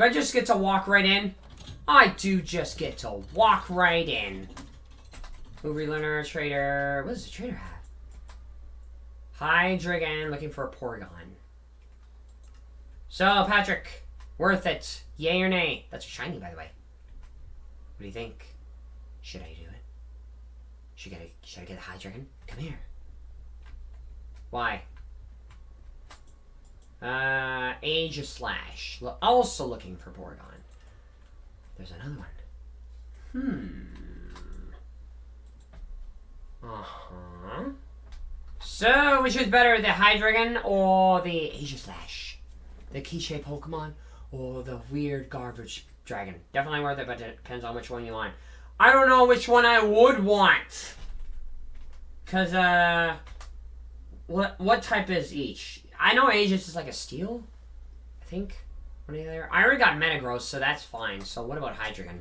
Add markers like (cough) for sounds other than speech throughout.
Do I just get to walk right in? I do just get to walk right in. Movie learner, trader. What does the trader have? Hydreigon looking for a Porygon. So, Patrick, worth it. Yay or nay? That's a shiny, by the way. What do you think? Should I do it? Should I, should I get a Hydreigon? Come here. Why? Uh, Aegislash. Also looking for Porygon. There's another one. Hmm. Uh-huh. So, which is better, the Hydreigon or the Aegislash? The Quiche Pokemon or the weird garbage dragon? Definitely worth it, but it depends on which one you want. I don't know which one I would want. Because, uh... What, what type is each? I know Aegis is like a steel. I think. I already got Metagross, so that's fine. So what about Hydreigon?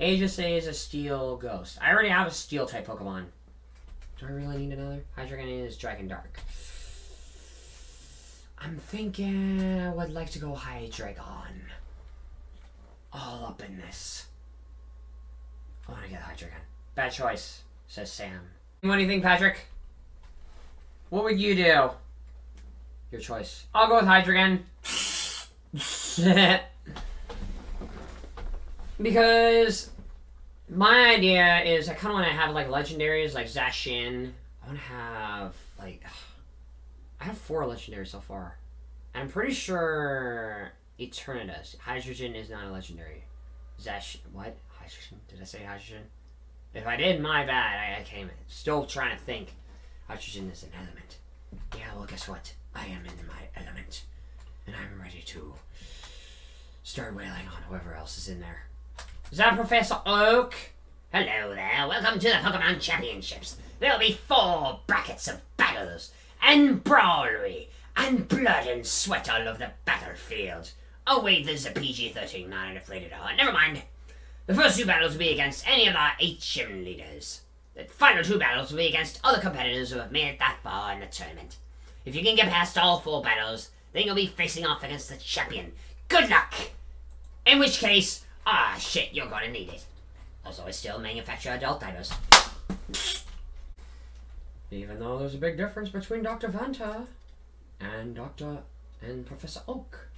Aegis is a steel ghost. I already have a steel type Pokemon. Do I really need another? Hydreigon is Dragon Dark. I'm thinking I would like to go Hydreigon. All up in this. I want to get Hydreigon. Bad choice, says Sam. What do you think, Patrick? What would you do? Your choice. I'll go with Hydreigon. (laughs) because my idea is I kind of want to have like legendaries like Zacian. I want to have like (sighs) I have four legendaries so far. I'm pretty sure Eternatus. Hydrogen is not a legendary. Zash what? Hydrogen? Did I say hydrogen? If I did, my bad. I, I came still trying to think. Hydrogen is an element. Yeah, well, guess what? I am in my element and I'm ready to start wailing on whoever else is in there. Is that Professor Oak? Hello there, welcome to the Pokemon Championships. There'll be four brackets of battles, and brawlery, and blood and sweat all over the battlefield. Oh wait, there's a PG-13 not inflated heart. Never mind. The first two battles will be against any of our eight gym leaders. The final two battles will be against other competitors who have made it that far in the tournament. If you can get past all four battles, then you'll be facing off against the champion. Good luck! In which case, ah shit, you're gonna need it. Also, I still manufacture adult dinos. Even though there's a big difference between Dr. Vanta and Dr. and Professor Oak.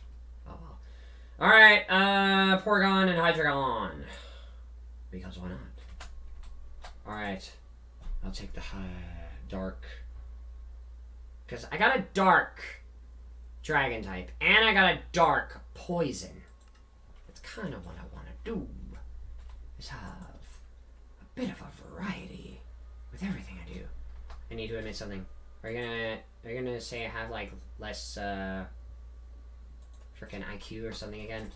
Oh well. Alright, uh, Porygon and Hydreigon. Because why not? Alright. I'll take the high, dark. Because I got a dark dragon type. And I got a dark poison. That's kind of what I want to do. Is have a bit of a variety with everything I do. I need to admit something. Are you gonna you gonna say I have like less uh freaking IQ or something again?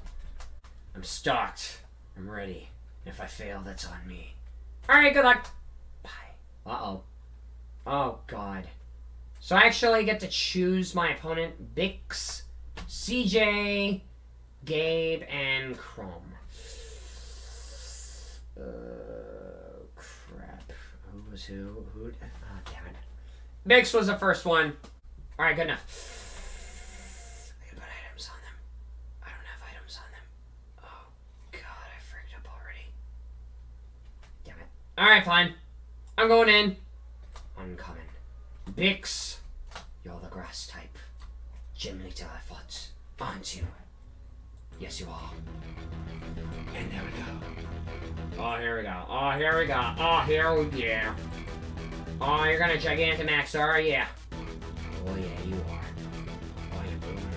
I'm stocked. I'm ready. If I fail, that's on me. Alright, good luck. Bye. Uh-oh. Oh, God. So I actually get to choose my opponent, Bix, CJ, Gabe, and Chrome. Uh, crap. Who was who? Who? Oh, damn it. Bix was the first one. Alright, good enough. I can put items on them. I don't have items on them. Oh, God, I freaked up already. Damn it. Alright, fine. I'm going in. Uncommon. Bix. You're the grass type. Gym leader, I thought. Aren't you? Yes, you are. And there we go. Oh, here we go. Oh, here we go. Oh, here we go. Oh, you're gonna Gigantamax, are you? Oh, yeah, you are. Oh, you're booming.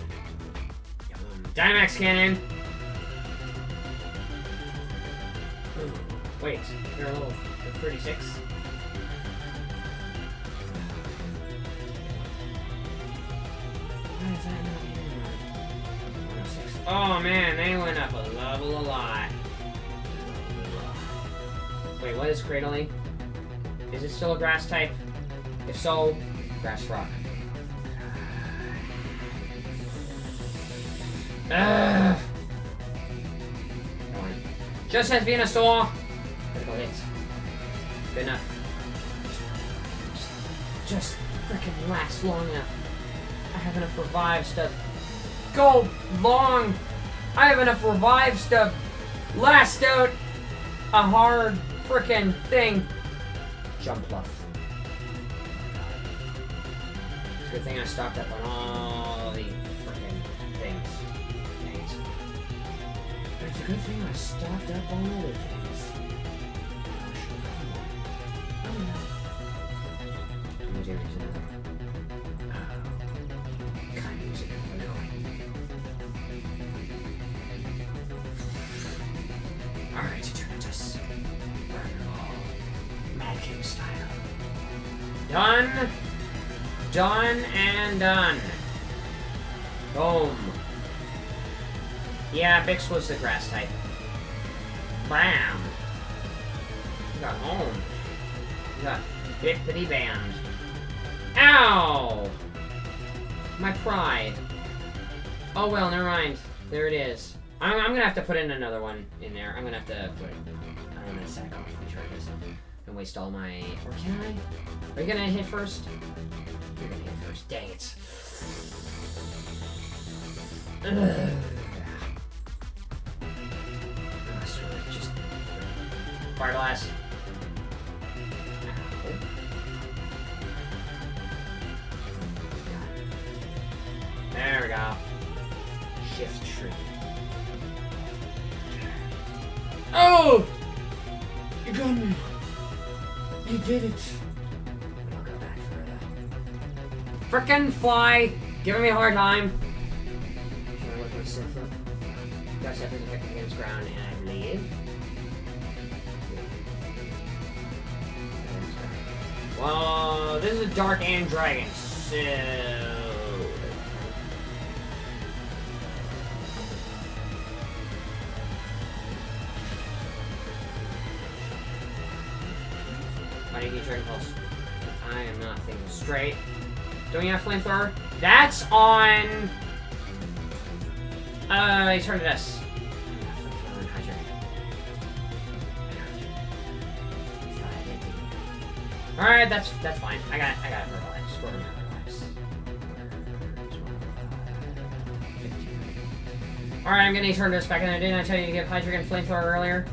You're booming. Dynamax cannon! Ooh. Wait, you're a little 36? Oh man, they went up a level a lot. Wait, what is Cradily? Is it still a grass type? If so, grass rock. Ugh. Just as Venusaur. Critical hit. Good enough. Just freaking last long enough. I have enough revives to go long I have enough revives to last out a hard frickin' thing. Jump bluff. Good thing I stocked up on all the frickin' things. It's a good thing I stocked up on other things. Done. Done and done. Boom. Yeah, Bix was the grass type. Bam. Got home. You got bippity band. Ow! My pride. Oh well, never mind. There it is. I'm, I'm gonna have to put in another one in there. I'm gonna have to put. I'm gonna sack off the charges and waste all my. Or can I? Are you gonna hit first? You're gonna hit first. Dang it. Ugh. Just fire blast. There we go. Shift tree. Oh! You got me. You did it. I'll go back further. Frickin' fly! Giving me a hard time. Should I look at Sith? Got Sith against ground, and I believe. Well, this is a dark and dragon, so. You need Dragon Pulse? I am not thinking straight. Don't you have Flamethrower? That's on... Uh, Eternatus. Alright, that's that's fine. I got I got her. Score lives. Alright, I'm getting Eternatus back in. Didn't I tell you to give Hydreigon Flamethrower earlier?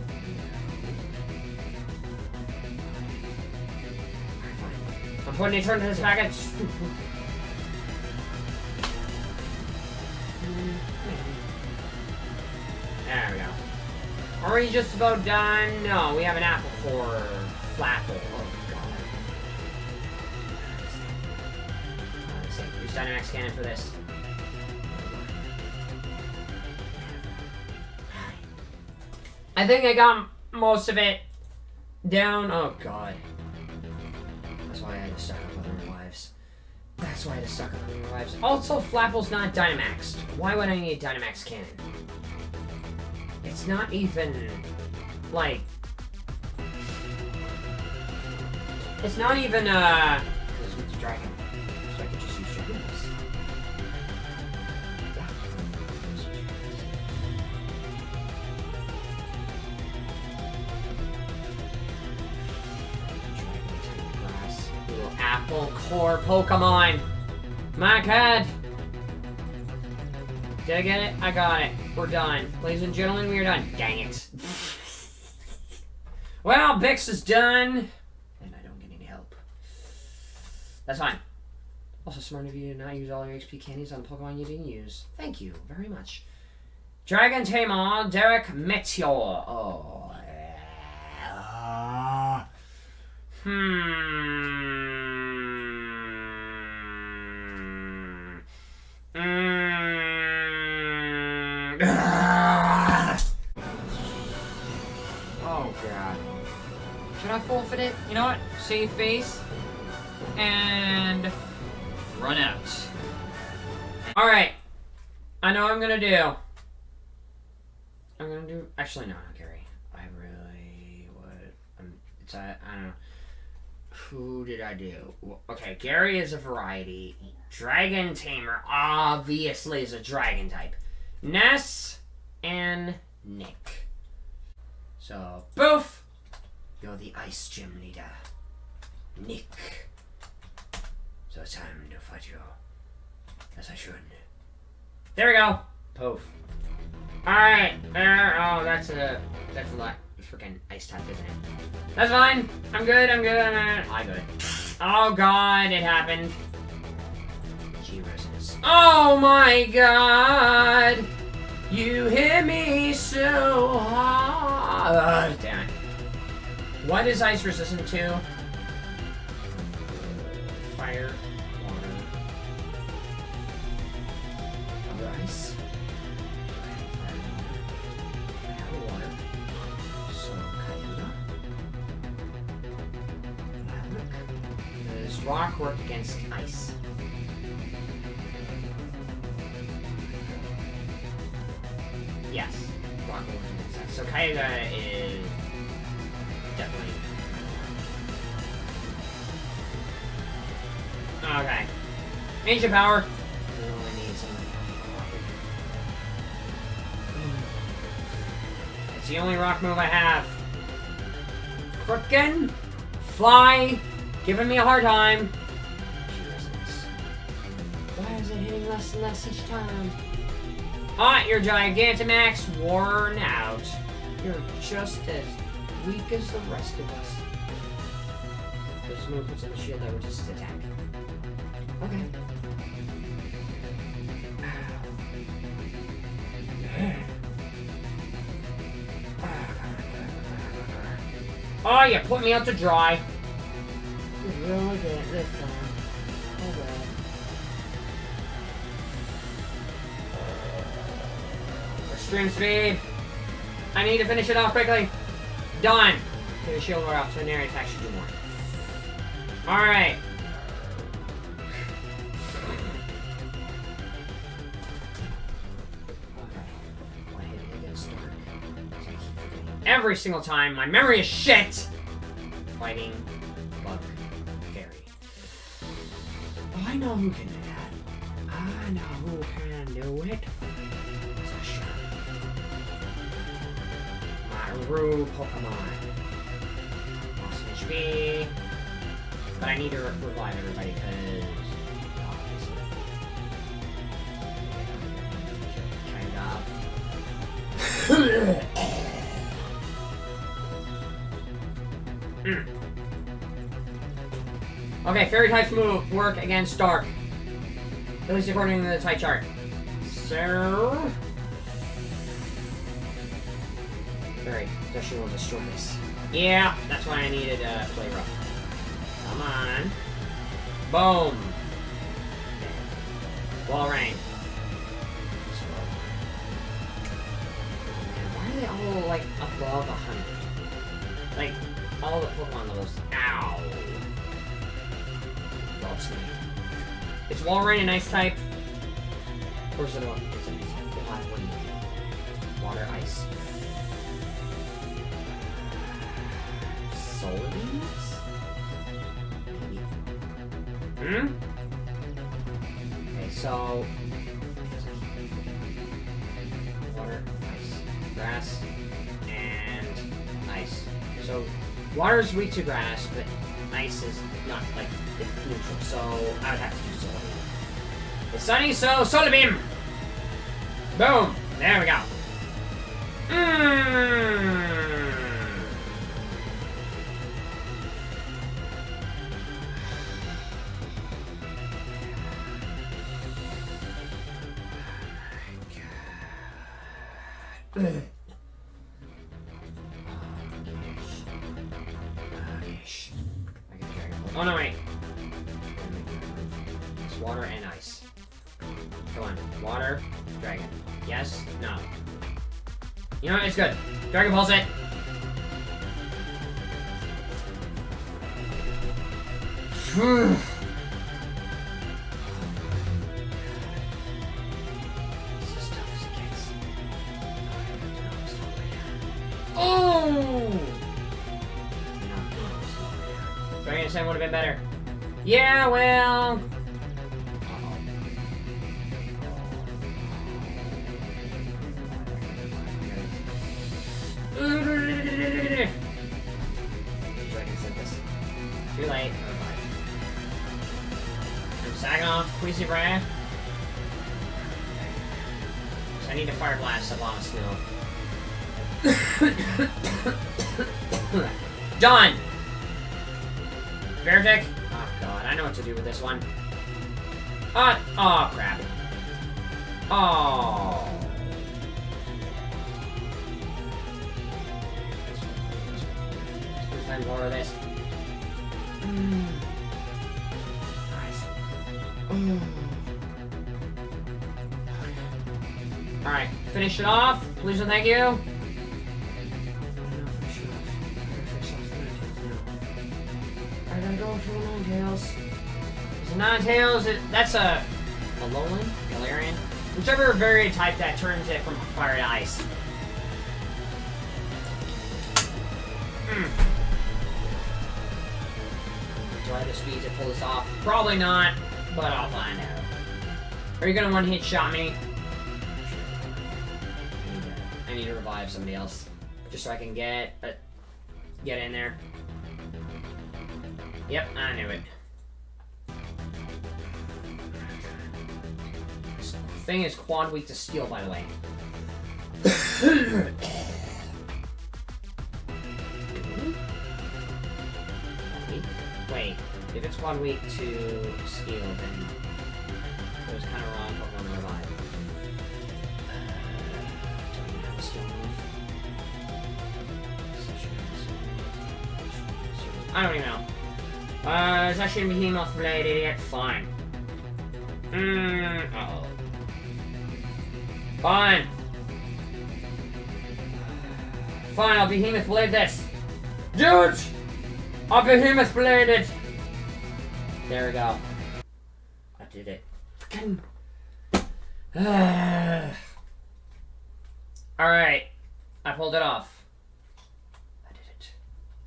I'm putting Eternatus back in. There we go. Are we just about done? No, we have an apple for flapple. Oh god. Use Dynamax Cannon for this. I think I got most of it down. Oh god. That's why I had to stock up on their lives. That's why I had to stock up on their lives. Also, Flapple's not Dynamaxed. Why would I need a Dynamax Cannon? It's not even like it's not even uh this one's a dragon. Apple core Pokemon. My god. Did I get it? I got it. We're done. Ladies and gentlemen, we are done. Dang it. (laughs) well, Bix is done. And I don't get any help. That's fine. Also smart of you to not use all your XP candies on Pokemon you didn't use. Thank you very much. Dragon Tamer, Draco Meteor. Oh. yeah. Hmm. Mm. (sighs) Oh god. Should I forfeit it? You know what? Save face. And run out. Alright. I know what I'm gonna do. I'm gonna do actually no, Gary. I really would um, it's I, I don't know. Who did I do? Okay, Gary is a variety. Dragon Tamer obviously is a dragon type. Ness and Nick. So, Boof! You're the Ice Gym leader. Nick. So it's time to fight you. As I should. There we go. Poof. Alright, there. Oh, that's a. That's a lot. Freaking ice type, isn't it? That's fine. I'm good, I'm good, I'm good. I good. Oh god, it happened. Jesus. Oh my god! You hit me so hard. Damn it. What is ice resistant to? Fire, water, ice. Rock work against ice? Yes. Work. So Kyogre is definitely. Okay. Ancient power. Some. Hmm. It's the only rock move I have. Frickin' fly, giving me a hard time. Why is it hitting less and less each time? Ah, you're Gigantamax worn out. You're just as weak as the rest of us. There's in the shield that resist attack. Okay. Oh, you put me out to dry. Really good this time. Extreme speed. I need to finish it off quickly. Done. Get a shield off so an attack should do more. Alright. Every single time, my memory is shit! Fighting Bug Fairy. Oh, I know who can Rue Pokemon. Lost HP. But I need to revive everybody because. Mm. Okay, fairy types move work against dark. At least according to the type chart. So Fairy, so she will destroy this. Yeah, that's why I needed uh play rough. Come on. Boom. Walrein. Why are they all like above a hundred? Like all the Pokemon levels. Ow. Loves me. Is Walrein an ice type? Or is it a, is it a hot one? Water, ice. Hmm? Okay, so... Water, ice, grass, and ice. So Water is weak to grass, but ice is not, like, neutral, so I would have to use Solar Beam. It's sunny, so Solar Beam! Boom! There we go. Mmm. Oh no, wait. It's water and ice. Come on. Water, dragon. Yes? No. You know what? It's good. Dragon Pulse it. Oh! Sand would have been better. Yeah, well... Too late. Sacking off Queasy Brand. I need to fire blast a lot of snow. Done! Bear deck? Oh god, I know what to do with this one. Uh, oh crap. Oh. Let's more of this. Mm. Nice. Mm. Alright, finish it off. Please and thank you. I gotta go for the Ninetales. That's a Alolan? Galarian? Whichever variant type that turns it from fire to ice. Hmm. Do I have the speed to pull this off? Probably not, but I'll find out. Are you gonna one-hit shot me? I need to revive somebody else. Just so I can get, uh, get in there. Yep, I knew it. Thing is quad weak to steel, by the way. Wait, if it's quad weak to steel, then it was kind of wrong Pokemon Revive. Uh, steel. I don't even know. Uh, that shouldn't be Behemoth Blade, idiot? Fine. Mmm, uh oh. Fine. Fine, I'll Behemoth Blade this. It! I'll Behemoth Blade it! There we go. I did it. Fucking. (sighs) Alright. I pulled it off. I did it.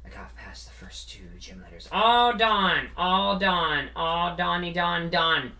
I got past the first two gym letters. All done. All done. All Donny done done.